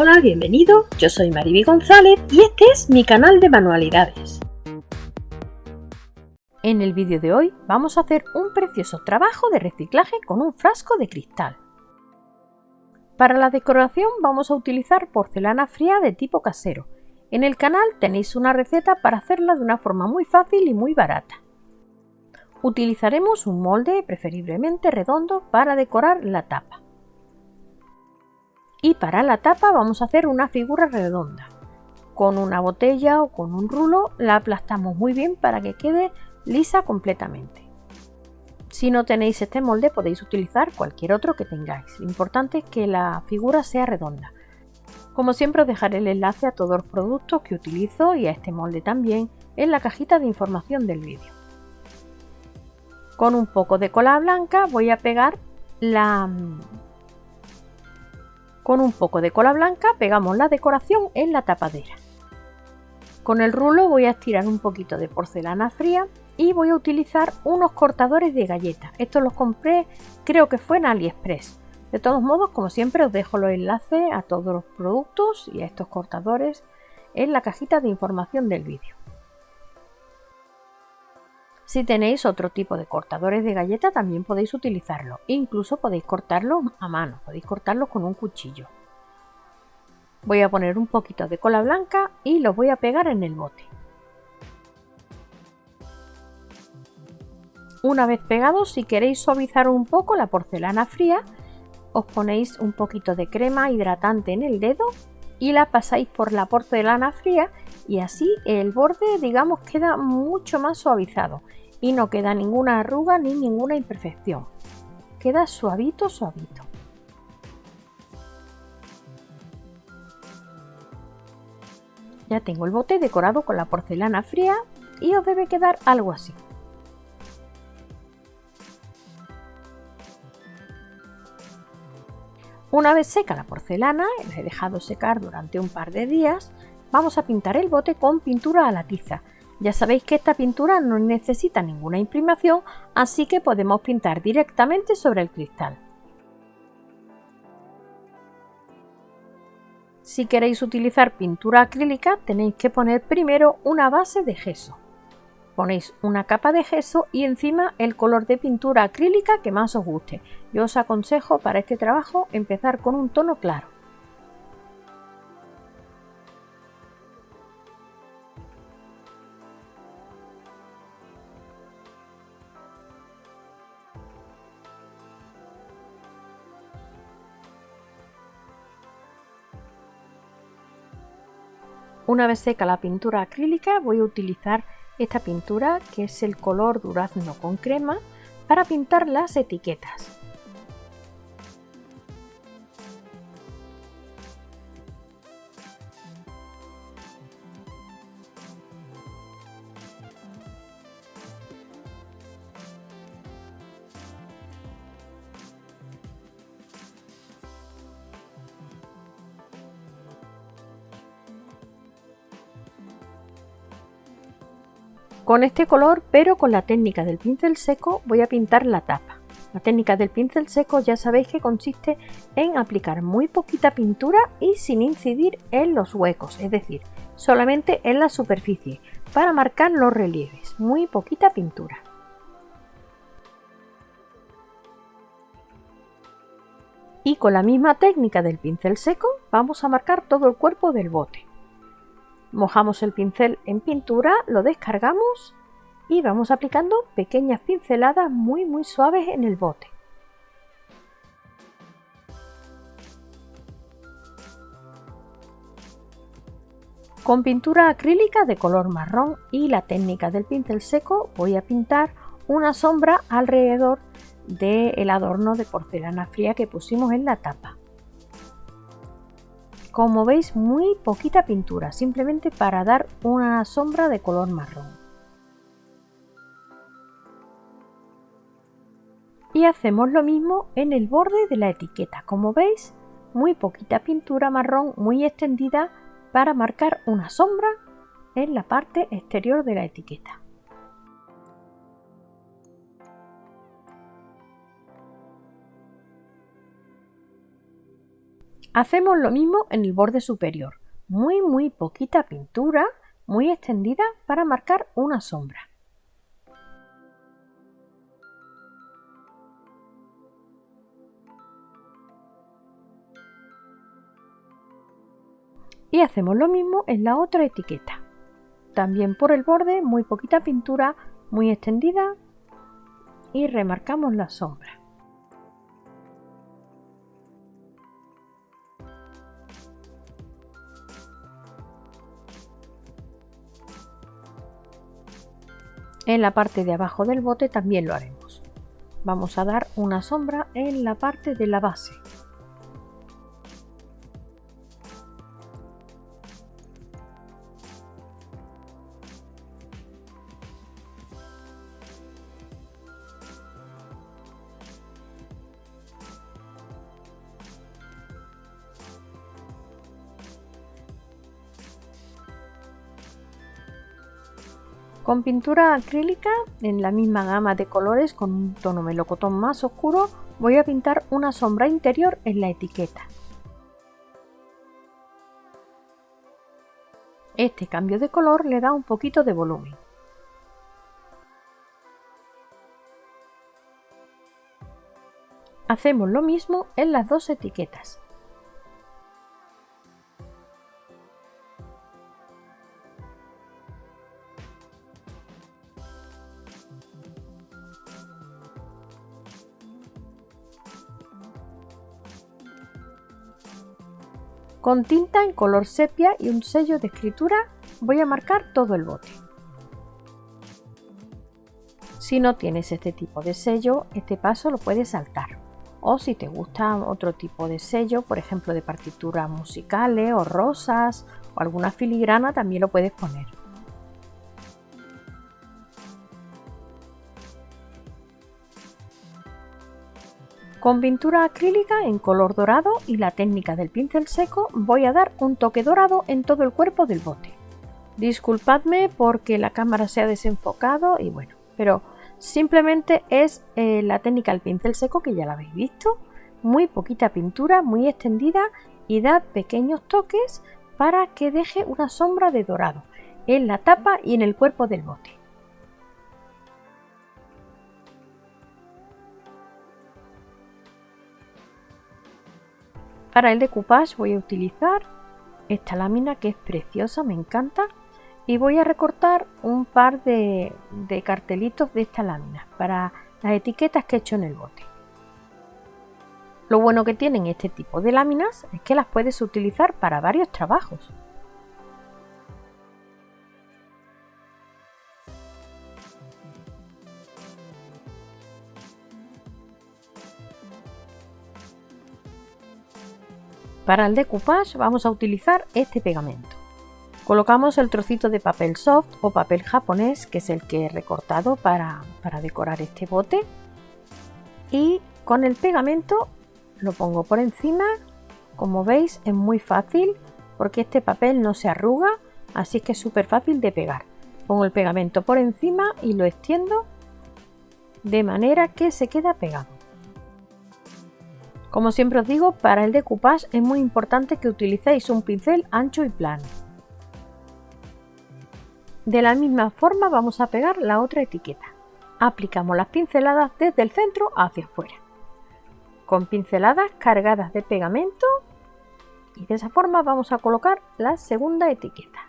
Hola, bienvenido, yo soy Mariby González y este es mi canal de manualidades. En el vídeo de hoy vamos a hacer un precioso trabajo de reciclaje con un frasco de cristal. Para la decoración vamos a utilizar porcelana fría de tipo casero. En el canal tenéis una receta para hacerla de una forma muy fácil y muy barata. Utilizaremos un molde preferiblemente redondo para decorar la tapa y para la tapa vamos a hacer una figura redonda. Con una botella o con un rulo la aplastamos muy bien para que quede lisa completamente. Si no tenéis este molde podéis utilizar cualquier otro que tengáis. Lo importante es que la figura sea redonda. Como siempre os dejaré el enlace a todos los productos que utilizo y a este molde también en la cajita de información del vídeo. Con un poco de cola blanca voy a pegar la, con un poco de cola blanca pegamos la decoración en la tapadera. Con el rulo voy a estirar un poquito de porcelana fría y voy a utilizar unos cortadores de galletas. Estos los compré creo que fue en AliExpress. De todos modos, como siempre, os dejo los enlaces a todos los productos y a estos cortadores en la cajita de información del vídeo. Si tenéis otro tipo de cortadores de galleta también podéis utilizarlo. Incluso podéis cortarlo a mano, podéis cortarlo con un cuchillo. Voy a poner un poquito de cola blanca y los voy a pegar en el bote. Una vez pegados, si queréis suavizar un poco la porcelana fría, os ponéis un poquito de crema hidratante en el dedo y la pasáis por la porcelana fría y así el borde digamos queda mucho más suavizado y no queda ninguna arruga ni ninguna imperfección. Queda suavito, suavito. Ya tengo el bote decorado con la porcelana fría y os debe quedar algo así. Una vez seca la porcelana, la he dejado secar durante un par de días, vamos a pintar el bote con pintura a la tiza. Ya sabéis que esta pintura no necesita ninguna imprimación, así que podemos pintar directamente sobre el cristal. Si queréis utilizar pintura acrílica tenéis que poner primero una base de gesso. Ponéis una capa de gesso y encima el color de pintura acrílica que más os guste. Yo os aconsejo para este trabajo empezar con un tono claro. Una vez seca la pintura acrílica voy a utilizar esta pintura que es el color durazno con crema para pintar las etiquetas. Con este color, pero con la técnica del pincel seco, voy a pintar la tapa. La técnica del pincel seco ya sabéis que consiste en aplicar muy poquita pintura y sin incidir en los huecos, es decir, solamente en la superficie, para marcar los relieves, muy poquita pintura. Y con la misma técnica del pincel seco vamos a marcar todo el cuerpo del bote. Mojamos el pincel en pintura, lo descargamos y vamos aplicando pequeñas pinceladas muy muy suaves en el bote. Con pintura acrílica de color marrón y la técnica del pincel seco voy a pintar una sombra alrededor del adorno de porcelana fría que pusimos en la tapa. Como veis muy poquita pintura, simplemente para dar una sombra de color marrón. Y hacemos lo mismo en el borde de la etiqueta. Como veis, muy poquita pintura marrón muy extendida para marcar una sombra en la parte exterior de la etiqueta. Hacemos lo mismo en el borde superior. Muy muy poquita pintura, muy extendida para marcar una sombra. Y hacemos lo mismo en la otra etiqueta. También por el borde, muy poquita pintura, muy extendida y remarcamos la sombra. En la parte de abajo del bote también lo haremos. Vamos a dar una sombra en la parte de la base. Con pintura acrílica en la misma gama de colores con un tono melocotón más oscuro voy a pintar una sombra interior en la etiqueta. Este cambio de color le da un poquito de volumen. Hacemos lo mismo en las dos etiquetas. Con tinta en color sepia y un sello de escritura voy a marcar todo el bote. Si no tienes este tipo de sello, este paso lo puedes saltar. O si te gusta otro tipo de sello, por ejemplo de partituras musicales o rosas o alguna filigrana, también lo puedes poner. Con pintura acrílica en color dorado y la técnica del pincel seco voy a dar un toque dorado en todo el cuerpo del bote. Disculpadme porque la cámara se ha desenfocado y bueno, pero simplemente es eh, la técnica del pincel seco que ya la habéis visto. Muy poquita pintura, muy extendida y da pequeños toques para que deje una sombra de dorado en la tapa y en el cuerpo del bote. Para el decoupage voy a utilizar esta lámina que es preciosa, me encanta. Y voy a recortar un par de, cartelitos de esta lámina para las etiquetas que he hecho en el bote. Lo bueno que tienen este tipo de láminas es que las puedes utilizar para varios trabajos. Para el decoupage vamos a utilizar este pegamento. Colocamos el trocito de papel soft o papel japonés, que es el que he recortado para, decorar este bote. Y con el pegamento lo pongo por encima. Como veis es muy fácil porque este papel no se arruga, así que es súper fácil de pegar. Pongo el pegamento por encima y lo extiendo de manera que se queda pegado. Como siempre os digo, para el decoupage es muy importante que utilicéis un pincel ancho y plano. De la misma forma vamos a pegar la otra etiqueta. Aplicamos las pinceladas desde el centro hacia afuera. Con pinceladas cargadas de pegamento y de esa forma vamos a colocar la segunda etiqueta.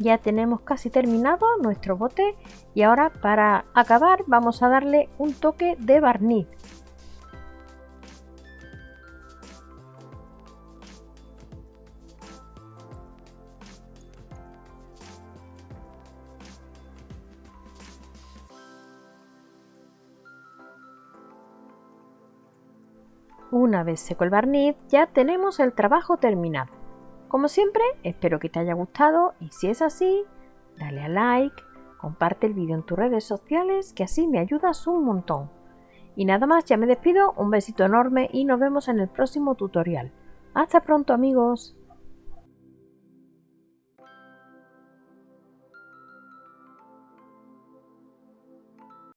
Ya tenemos casi terminado nuestro bote y ahora para acabar vamos a darle un toque de barniz Una vez seco el barniz ya tenemos el trabajo terminado. Como siempre, espero que te haya gustado y si es así, dale a like, comparte el vídeo en tus redes sociales que así me ayudas un montón. Y nada más, ya me despido, un besito enorme y nos vemos en el próximo tutorial. Hasta pronto amigos.